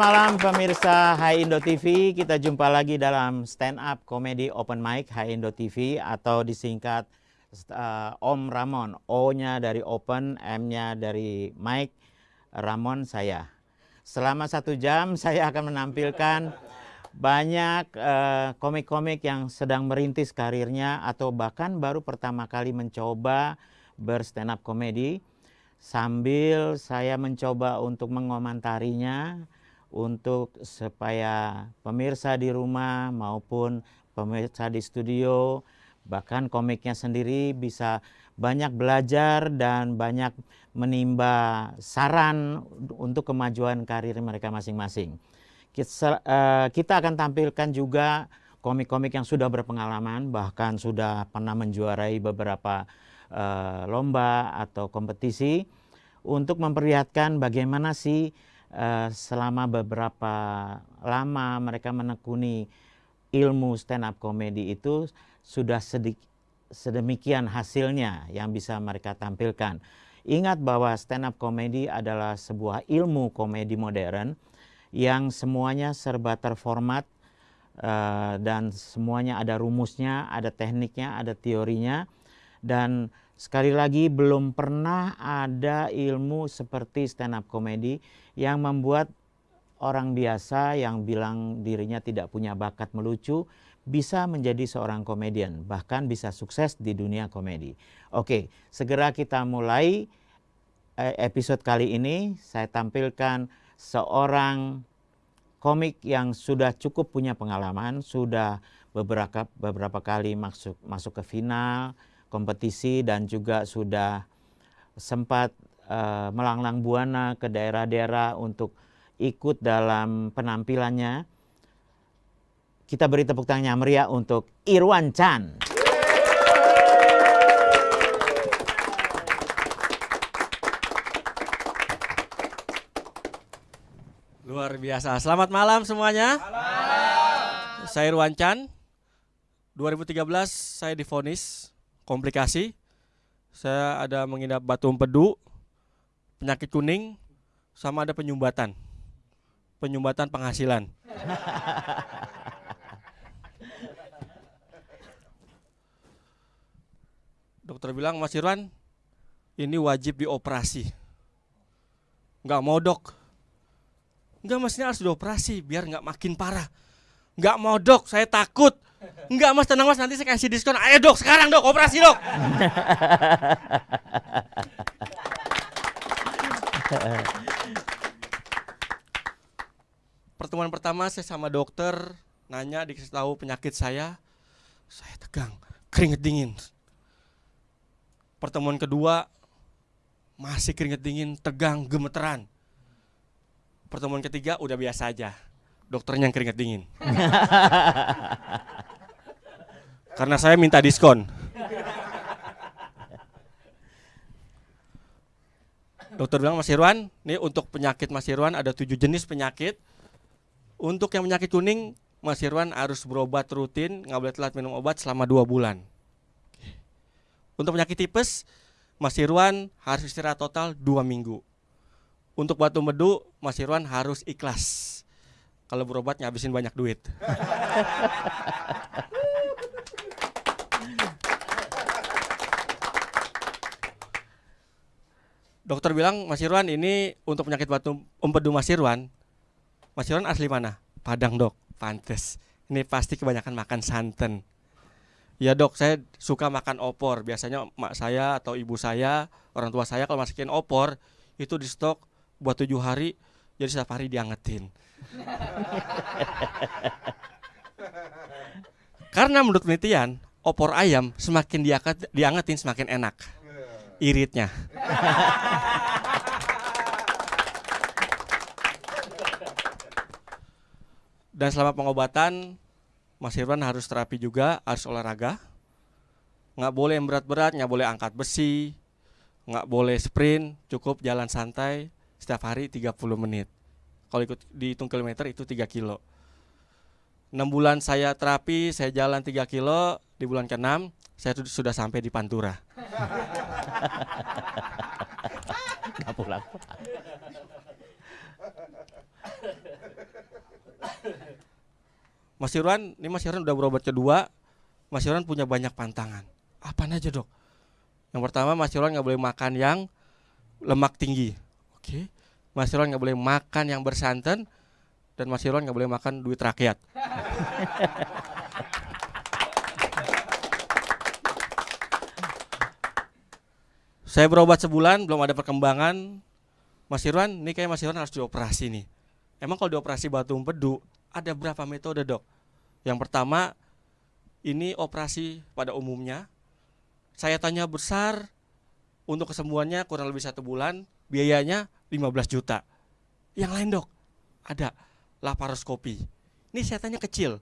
malam pemirsa Hai Indo TV. Kita jumpa lagi dalam stand up comedy open mic Hai Indo TV atau disingkat uh, Om Ramon. O-nya dari open, M-nya dari mic, Ramon saya. Selama satu jam saya akan menampilkan banyak uh, komik-komik uh, yang sedang merintis karirnya atau bahkan baru pertama kali mencoba berstand up comedy sambil saya mencoba untuk mengomentarinya untuk supaya pemirsa di rumah maupun pemirsa di studio bahkan komiknya sendiri bisa banyak belajar dan banyak menimba saran untuk kemajuan karir mereka masing-masing. Kita, uh, kita akan tampilkan juga komik-komik yang sudah berpengalaman bahkan sudah pernah menjuarai beberapa uh, lomba atau kompetisi untuk memperlihatkan bagaimana sih uh, selama beberapa lama mereka menekuni ilmu stand up comedy itu sudah sedik, sedemikian hasilnya yang bisa mereka tampilkan. Ingat bahwa stand up comedy adalah sebuah ilmu komedi modern yang semuanya serba terformat uh, dan semuanya ada rumusnya, ada tekniknya, ada teorinya dan sekali lagi belum pernah ada ilmu seperti stand up comedy yang membuat orang biasa yang bilang dirinya tidak punya bakat melucu bisa menjadi seorang komedian, bahkan bisa sukses di dunia komedi. Oke, segera kita mulai eh, episode kali ini. Saya tampilkan seorang komik yang sudah cukup punya pengalaman, sudah beberapa beberapa kali masuk masuk ke final, kompetisi dan juga sudah sempat uh, melanglang buana ke daerah-daerah untuk ikut dalam penampilannya. Kita beri tepuk tangan yang meriah untuk Irwan Chan. Luar biasa. Selamat malam semuanya. Malam. Saya Irwan Chan. 2013 saya difonis komplikasi. Saya ada mengidap batu empedu, penyakit kuning, sama ada penyumbatan. Penyumbatan penghasilan. Dokter bilang, Mas Irwan, ini wajib dioperasi. Enggak mau dok. Enggak mas ini harus dioperasi biar nggak makin parah. Enggak mau dok, saya takut. Enggak mas, tenang mas, nanti saya kasih diskon. Ayo dok, sekarang dok, operasi dok. Pertemuan pertama saya sama dokter, nanya dikasih tahu penyakit saya. Saya tegang, keringet dingin. Pertemuan kedua, masih keringet dingin, tegang, gemeteran. Pertemuan ketiga udah biasa aja dokternya yang keringet dingin. Karena saya minta diskon. Dokter bilang Mas Irwan, ini untuk penyakit Mas Irwan ada tujuh jenis penyakit. Untuk yang penyakit kuning, Mas Irwan harus berobat rutin, nggak boleh telat minum obat selama dua bulan. Untuk penyakit tipes, Mas Irwan harus istirahat total dua minggu. Untuk batu medu, Mas Irwan harus ikhlas. Kalau berobat ngabisin banyak duit. Dokter bilang, Mas Irwan ini untuk penyakit batu empedu Mas Irwan. Mas Irwan asli mana? Padang dok, pantes. Ini pasti kebanyakan makan santan. Ya dok, saya suka makan opor. Biasanya mak saya atau ibu saya, orang tua saya kalau masukin opor itu di stok buat tujuh hari, jadi setiap hari diangetin. Karena menurut penelitian, opor ayam semakin diangetin semakin enak iritnya. Dan selama pengobatan, Mas Irwan harus terapi juga, harus olahraga. Nggak boleh yang berat-berat, nggak boleh angkat besi, nggak boleh sprint, cukup jalan santai setiap hari 30 menit. Kalau ikut dihitung kilometer itu 3 kilo. 6 bulan saya terapi, saya jalan 3 kilo, di bulan ke-6 saya sudah sampai di Pantura. Gak pulang. Mas Irwan, ini Mas Irwan udah berobat kedua. Mas Irwan punya banyak pantangan. Apa aja dok? Yang pertama Mas Irwan nggak boleh makan yang lemak tinggi. Oke. Mas Irwan nggak boleh makan yang bersantan dan Mas Irwan nggak boleh makan duit rakyat. Saya berobat sebulan belum ada perkembangan. Mas Irwan, ini kayak Mas Irwan harus dioperasi nih. Emang kalau dioperasi batu empedu ada berapa metode dok? Yang pertama ini operasi pada umumnya. Saya tanya besar untuk kesembuhannya kurang lebih satu bulan, biayanya 15 juta. Yang lain dok, ada laparoskopi. Ini saya tanya kecil,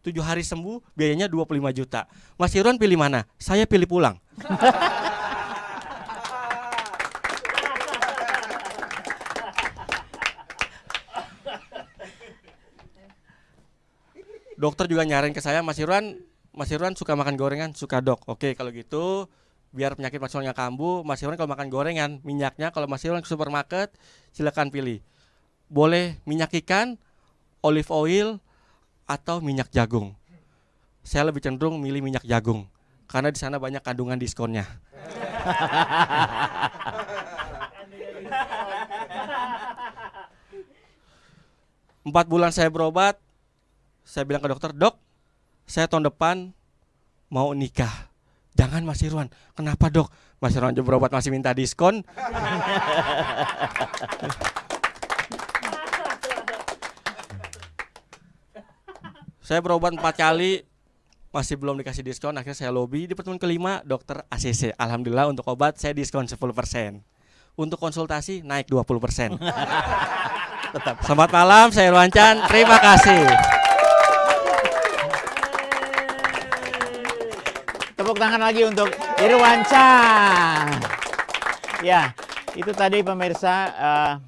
tujuh hari sembuh, biayanya 25 juta. Mas Irwan pilih mana? Saya pilih pulang. dokter juga nyaranin ke saya Mas Irwan Mas Irwan suka makan gorengan? Suka dok. Oke kalau gitu biar penyakit Mas Irwan kambuh Mas Irwan kalau makan gorengan minyaknya kalau Mas Irwan ke supermarket silakan pilih. Boleh minyak ikan olive oil atau minyak jagung. Saya lebih cenderung milih minyak jagung karena di sana banyak kandungan diskonnya. Empat bulan saya berobat saya bilang ke dokter, dok, saya tahun depan mau nikah. Jangan Mas Irwan. Kenapa dok? Mas Irwan aja berobat masih minta diskon. saya berobat empat kali, masih belum dikasih diskon. Akhirnya saya lobby di pertemuan kelima, dokter ACC. Alhamdulillah untuk obat saya diskon 10%. Untuk konsultasi naik 20%. Tetap. Selamat malam, saya Irwan Chan. Terima kasih. Tepuk tangan lagi untuk Irwanca. Ya, itu tadi pemirsa uh,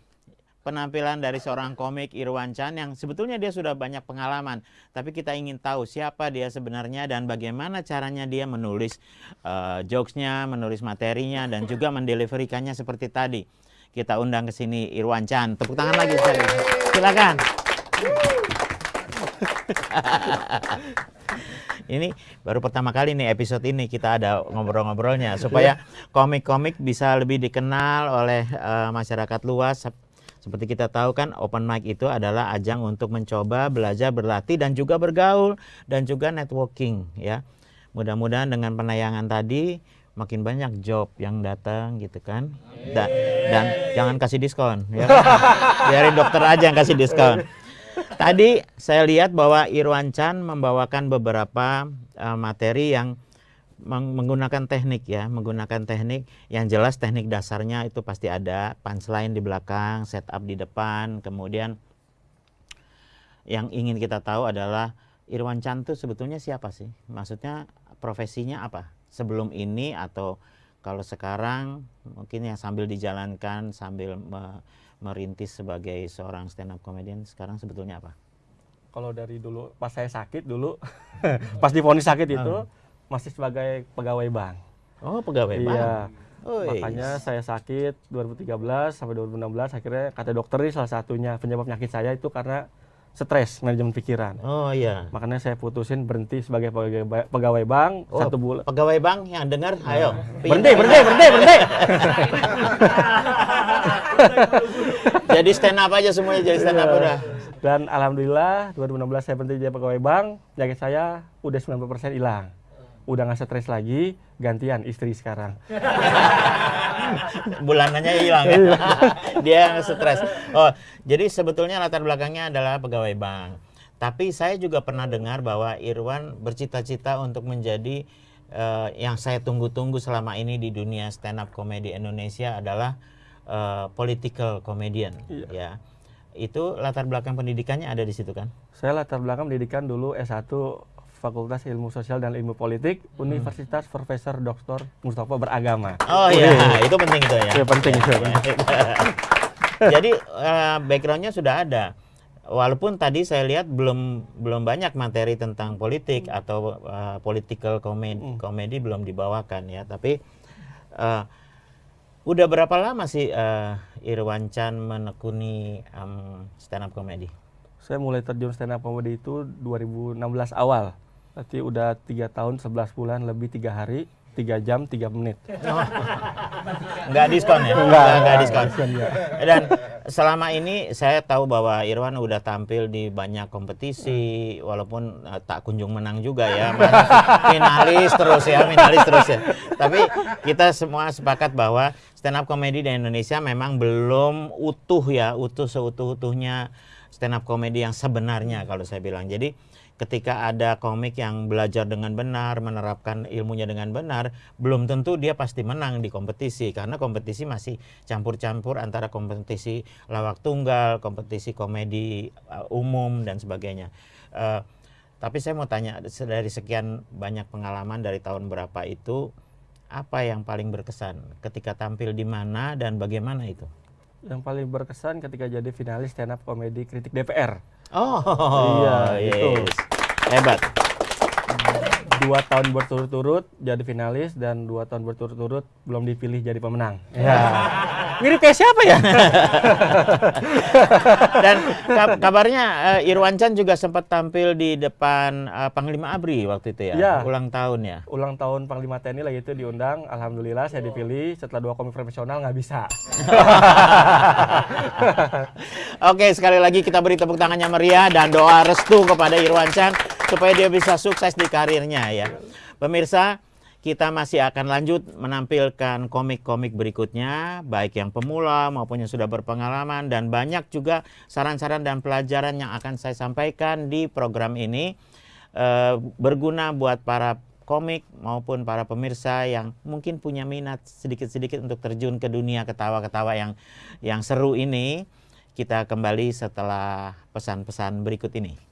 penampilan dari seorang komik Irwan Chan yang sebetulnya dia sudah banyak pengalaman. Tapi kita ingin tahu siapa dia sebenarnya dan bagaimana caranya dia menulis uh, jokesnya, menulis materinya dan juga mendeliverikannya seperti tadi. Kita undang ke sini Irwan Chan. Tepuk tangan lagi sekali. Silakan. ini baru pertama kali nih episode ini kita ada ngobrol-ngobrolnya supaya komik-komik bisa lebih dikenal oleh uh, masyarakat luas. Seperti kita tahu kan open mic itu adalah ajang untuk mencoba belajar berlatih dan juga bergaul dan juga networking ya. Mudah-mudahan dengan penayangan tadi makin banyak job yang datang gitu kan. Da dan jangan kasih diskon ya. Biarin dokter aja yang kasih diskon. Tadi saya lihat bahwa Irwan Chan membawakan beberapa uh, materi yang menggunakan teknik ya, menggunakan teknik yang jelas teknik dasarnya itu pasti ada, punchline di belakang, setup di depan, kemudian yang ingin kita tahu adalah Irwan Chan itu sebetulnya siapa sih? Maksudnya profesinya apa? Sebelum ini atau kalau sekarang mungkin yang sambil dijalankan sambil me merintis sebagai seorang stand up comedian sekarang sebetulnya apa? Kalau dari dulu pas saya sakit dulu, pas difonis sakit itu uh. masih sebagai pegawai bank. Oh, pegawai iya. bank. Oh, Makanya saya sakit 2013 sampai 2016 akhirnya kata dokter ini salah satunya penyebab penyakit saya itu karena stres manajemen pikiran. Oh iya. Makanya saya putusin berhenti sebagai pegawai, pegawai bank oh, satu bulan. Pegawai bank yang dengar, nah. ayo. Berhenti, berhenti, berhenti, berhenti. jadi stand up aja semuanya jadi stand up iya. udah. Dan alhamdulillah 2016 saya berhenti jadi pegawai bank, penyakit saya udah 90% hilang. Udah nggak stres lagi, gantian istri sekarang. bulanannya hilang ya. Dia stres. Oh, jadi sebetulnya latar belakangnya adalah pegawai bank. Tapi saya juga pernah dengar bahwa Irwan bercita-cita untuk menjadi uh, yang saya tunggu-tunggu selama ini di dunia stand up comedy Indonesia adalah uh, political comedian iya. ya. Itu latar belakang pendidikannya ada di situ kan? Saya latar belakang pendidikan dulu S1 Fakultas Ilmu Sosial dan Ilmu Politik hmm. Universitas Profesor Dr. Mustafa Beragama. Oh iya, itu penting itu ya. Iya penting itu. Jadi uh, backgroundnya sudah ada. Walaupun tadi saya lihat belum belum banyak materi tentang politik hmm. atau uh, political comedy, hmm. comedy belum dibawakan ya, tapi uh, udah berapa lama sih uh, Irwan Chan menekuni um, stand up comedy? Saya mulai terjun stand up comedy itu 2016 awal. Berarti udah tiga tahun 11 bulan lebih tiga hari, tiga jam, tiga menit. Nggak diskon ya? Enggak, nggak enggak, diskon. diskon, ya. Dan selama ini saya tahu bahwa Irwan udah tampil di banyak kompetisi, walaupun eh, tak kunjung menang juga ya, finalis terus ya, finalis terus ya. Tapi kita semua sepakat bahwa stand up comedy di Indonesia memang belum utuh ya, utuh seutuh-utuhnya stand up comedy yang sebenarnya kalau saya bilang. Jadi ketika ada komik yang belajar dengan benar, menerapkan ilmunya dengan benar, belum tentu dia pasti menang di kompetisi karena kompetisi masih campur-campur antara kompetisi lawak tunggal, kompetisi komedi uh, umum dan sebagainya. Uh, tapi saya mau tanya dari sekian banyak pengalaman dari tahun berapa itu apa yang paling berkesan ketika tampil di mana dan bagaimana itu? Yang paling berkesan ketika jadi finalis stand up comedy kritik DPR. Oh, Iya, itu. Hebat. Dua tahun berturut-turut jadi finalis dan dua tahun berturut-turut belum dipilih jadi pemenang. Ya. Mirip kayak siapa ya? Dan ka- kabarnya eh, Irwan Chan juga sempat tampil di depan eh, Panglima Abri waktu itu ya, Iya. ulang tahun ya. Ulang tahun Panglima TNI lagi itu diundang, alhamdulillah saya dipilih. Setelah dua komik profesional nggak bisa. Oke, sekali lagi kita beri tepuk tangannya meriah dan doa restu kepada Irwan Chan supaya dia bisa sukses di karirnya ya. Pemirsa, kita masih akan lanjut menampilkan komik-komik berikutnya, baik yang pemula maupun yang sudah berpengalaman dan banyak juga saran-saran dan pelajaran yang akan saya sampaikan di program ini eh, berguna buat para komik maupun para pemirsa yang mungkin punya minat sedikit-sedikit untuk terjun ke dunia ketawa-ketawa yang yang seru ini. Kita kembali setelah pesan-pesan berikut ini.